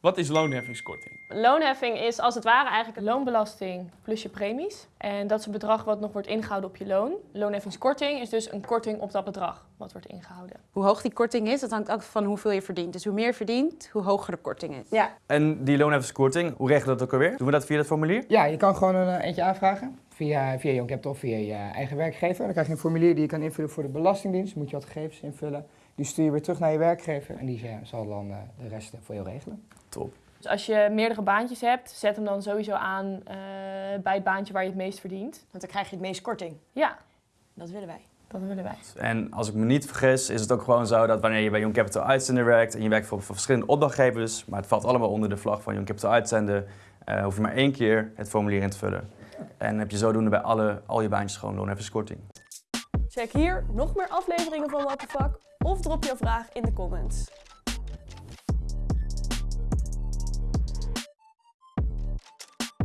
Wat is loonheffingskorting? Loonheffing is als het ware eigenlijk een loonbelasting plus je premies. En dat is een bedrag wat nog wordt ingehouden op je loon. Loonheffingskorting is dus een korting op dat bedrag wat wordt ingehouden. Hoe hoog die korting is, dat hangt ook van hoeveel je verdient. Dus hoe meer je verdient, hoe hoger de korting is. Ja, En die loonheffingskorting, hoe regelen we dat ook alweer? Doen we dat via dat formulier? Ja, je kan gewoon een eh, eentje aanvragen via, via Young Capital of via je eigen werkgever. Dan krijg je een formulier die je kan invullen voor de Belastingdienst. Moet je wat gegevens invullen. Die stuur je weer terug naar je werkgever en die eh, zal dan eh, de rest eh, voor jou regelen. Top. Dus als je meerdere baantjes hebt, zet hem dan sowieso aan eh, bij het baantje waar je het meest verdient. want dan krijg je het meest korting. Ja, Dat willen wij. dat willen wij. En als ik me niet vergis, is het ook gewoon zo dat wanneer je bij Young Capital Uitzender werkt en je werkt voor, voor verschillende opdrachtgevers, maar het valt allemaal onder de vlag van Young Capital Uitzender, eh, hoef je maar één keer het formulier in te vullen. En heb je zodoende bij alle, al je baantjes gewoon loonheffingskorting. Check hier nog meer afleveringen van What the Fuck of drop jouw vraag in de comments.